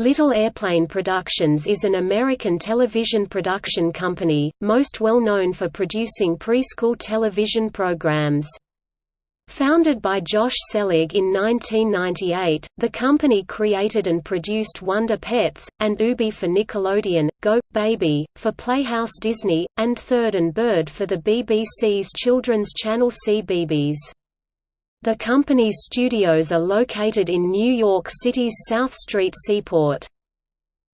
Little Airplane Productions is an American television production company, most well known for producing preschool television programs. Founded by Josh Selig in 1998, the company created and produced Wonder Pets, and Oobi for Nickelodeon, Go, Baby, for Playhouse Disney, and Third and Bird for the BBC's children's channel CBeebies. The company's studios are located in New York City's South Street Seaport.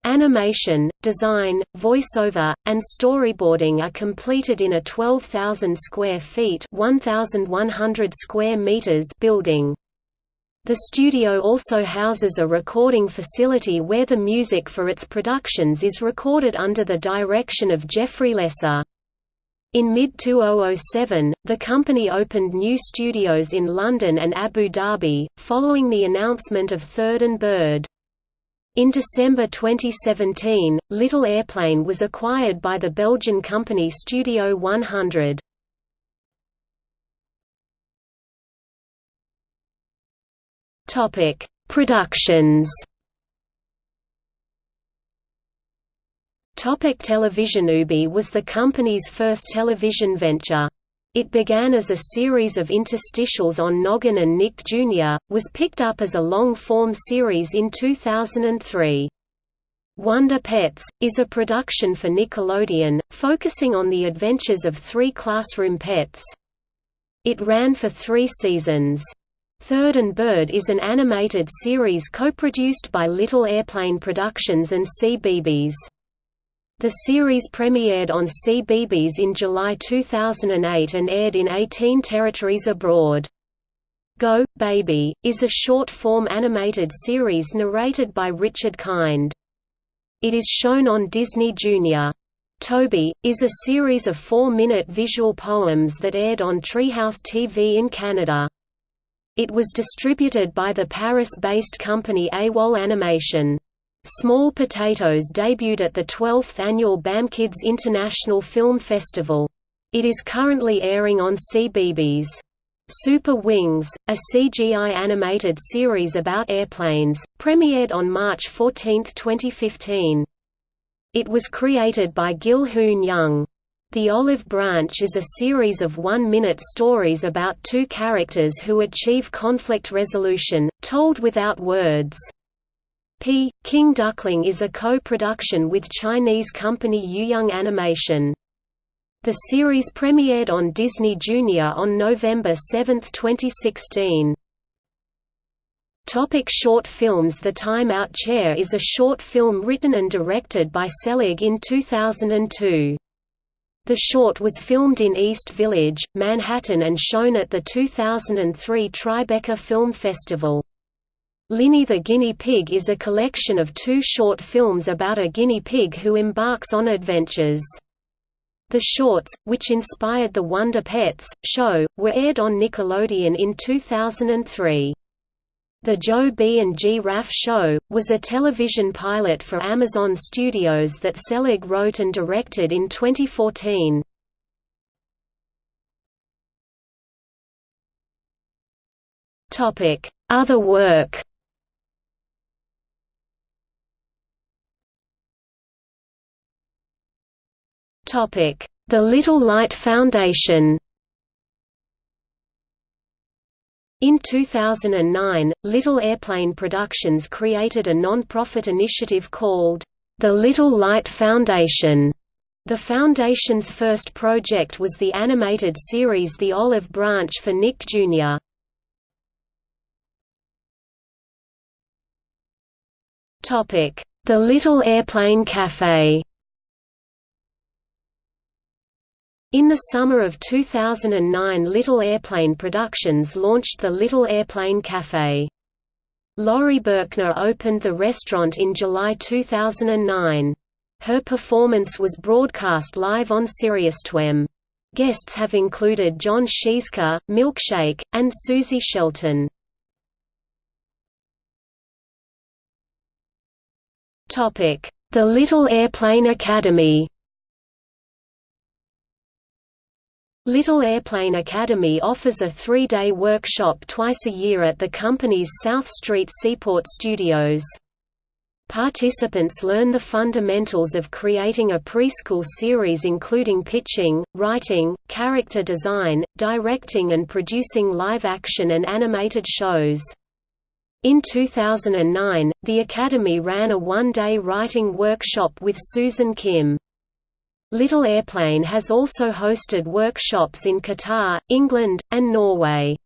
Animation, design, voiceover, and storyboarding are completed in a 12,000 square feet (1,100 square meters) building. The studio also houses a recording facility where the music for its productions is recorded under the direction of Jeffrey Lesser. In mid-2007, the company opened new studios in London and Abu Dhabi, following the announcement of Third and Bird. In December 2017, Little Airplane was acquired by the Belgian company Studio 100. Productions Topic television Oobi was the company's first television venture. It began as a series of interstitials on Noggin and Nick Jr., was picked up as a long-form series in 2003. Wonder Pets, is a production for Nickelodeon, focusing on the adventures of three classroom pets. It ran for three seasons. Third and Bird is an animated series co-produced by Little Airplane Productions and CBeebies. The series premiered on CBeebies in July 2008 and aired in 18 territories abroad. Go, Baby, is a short-form animated series narrated by Richard Kind. It is shown on Disney Junior. Toby, is a series of four-minute visual poems that aired on Treehouse TV in Canada. It was distributed by the Paris-based company AWOL Animation. Small Potatoes debuted at the 12th annual BAMKids International Film Festival. It is currently airing on CBeebies. Super Wings, a CGI animated series about airplanes, premiered on March 14, 2015. It was created by Gil Hoon Young. The Olive Branch is a series of one-minute stories about two characters who achieve conflict resolution, told without words. P. King Duckling is a co-production with Chinese company Yuyoung Animation. The series premiered on Disney Junior on November 7, 2016. Topic short films The Time Out Chair is a short film written and directed by Selig in 2002. The short was filmed in East Village, Manhattan and shown at the 2003 Tribeca Film Festival. Linny the Guinea Pig is a collection of two short films about a guinea pig who embarks on adventures. The shorts, which inspired the Wonder Pets, show, were aired on Nickelodeon in 2003. The Joe B and G Raff Show, was a television pilot for Amazon Studios that Selig wrote and directed in 2014. Other work The Little Light Foundation In 2009, Little Airplane Productions created a non-profit initiative called, The Little Light Foundation. The Foundation's first project was the animated series The Olive Branch for Nick Jr. The Little Airplane Café In the summer of 2009 Little Airplane Productions launched the Little Airplane Café. Laurie Berkner opened the restaurant in July 2009. Her performance was broadcast live on SiriusXM. Guests have included Jon Scieszka, Milkshake, and Suzi Shelton. The Little Airplane Academy Little Airplane Academy offers a three-day workshop twice a year at the company's South Street Seaport studios. Participants learn the fundamentals of creating a preschool series including pitching, writing, character design, directing and producing live-action and animated shows. In 2009, the Academy ran a one-day writing workshop with Susan Kim. Little Airplane has also hosted workshops in Qatar, England, and Norway.